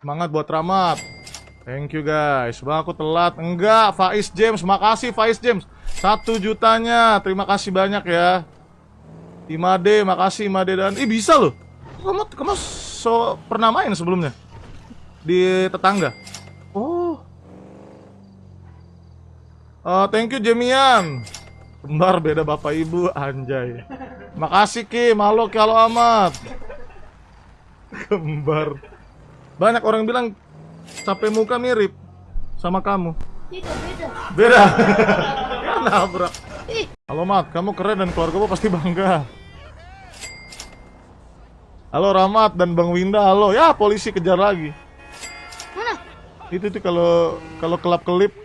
Semangat buat Ramat. Thank you guys. Bang aku telat. Enggak, Faiz James. Makasih Faiz James. Satu jutanya. Terima kasih banyak ya. Imade, makasih Imade dan Ih bisa loh. Kamu kamu so pernah main sebelumnya di tetangga. Oh. Oh, thank you Jemian. Kembar beda bapak ibu anjay. Makasih Ki, malu kalau amat. Kembar. Banyak orang bilang capek muka mirip sama kamu. Beda. Beda. ya nabrak. Halo Mat, kamu keren dan keluargamu pasti bangga. Halo Ramat dan Bang Winda, halo. Ya, polisi kejar lagi. mana? Itu tuh kalau kalau kelap kelip.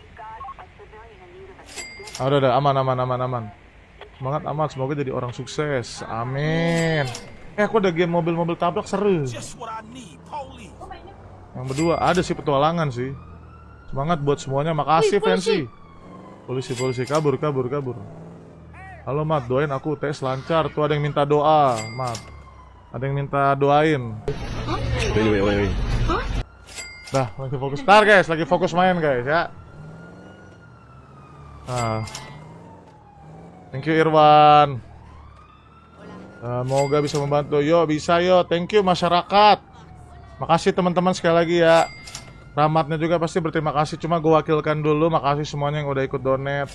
Ah, udah, udah, aman, aman, aman, aman. Semangat amat, semoga jadi orang sukses. Amin. Eh, aku ada game mobil-mobil tabrak seru. Yang berdua ada sih petualangan sih. Semangat buat semuanya. Makasih Wih, polisi. Fancy. Polisi polisi kabur kabur kabur. Halo Mat, doain aku tes lancar. Tuh ada yang minta doa, Mat. Ada yang minta doain. Wait, wait, wait, wait. Dah, lagi fokus. Ntar guys, lagi fokus main guys ya. Ah. Thank you Irwan. Ah, Semoga bisa membantu. Yo, bisa yo. Thank you masyarakat. Makasih teman-teman sekali lagi ya. Ramatnya juga pasti berterima kasih. Cuma gue wakilkan dulu. Makasih semuanya yang udah ikut donate.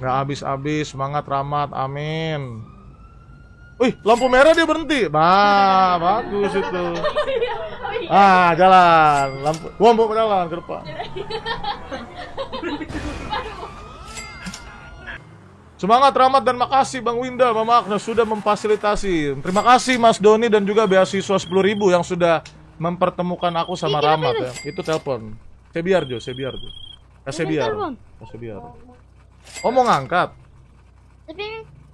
Nggak habis-habis. Semangat Ramat. Amin. Wih, lampu merah dia berhenti. Bah, bagus itu. Ah, jalan. Lampu, gua mau jalan ke depan. Semangat Ramat dan makasih Bang Winda, Mama Agnes sudah memfasilitasi. Terima kasih Mas Doni dan juga beasiswa 10.000 yang sudah mempertemukan aku sama Ini kenapa Ramat itu? ya. Itu telepon. Saya biar Jo, saya biar Jo. Kasih Ini biar. telepon? Kasih biar. Oh mau ngangkat. Tapi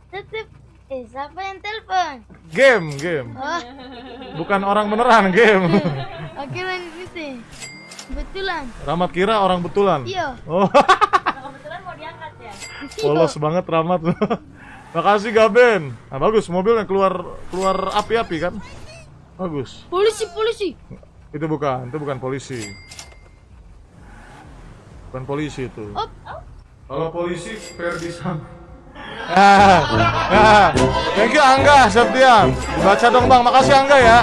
tetep eh siapa yang telepon? Game, game. Oh, Bukan orang beneran, game. oke lan itu. Betulan. Ramat kira orang betulan. Iya. Oh. Kebetulan mau diangkat ya. Polos banget Ramat. Makasih Gaben. Nah, bagus mobilnya keluar keluar api-api kan? Bagus. Polisi, polisi. Itu bukan, itu bukan polisi. Bukan polisi itu. Op. Kalau polisi Ferdisan. Ah, ah. Thank you Angga Septian. Baca dong Bang, makasih Angga ya.